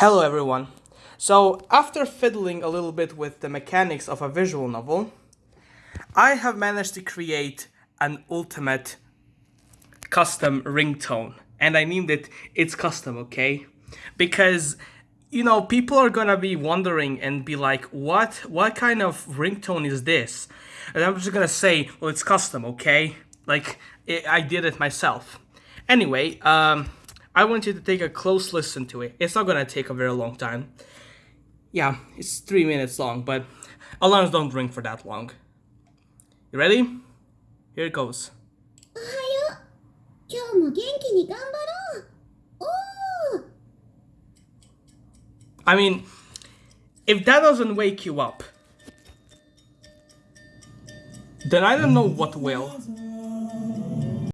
Hello everyone. So, after fiddling a little bit with the mechanics of a visual novel, I have managed to create an ultimate custom ringtone. And I named it It's Custom, okay? Because you know, people are gonna be wondering and be like, what what kind of ringtone is this? And I'm just gonna say, well, it's custom, okay? Like, it, I did it myself. Anyway, um, I want you to take a close listen to it. It's not gonna take a very long time. Yeah, it's three minutes long, but alarms don't ring for that long. You ready? Here it goes. おはよう今日も元気に頑張ろうおー I mean, if that doesn't wake you up, then I don't know what will.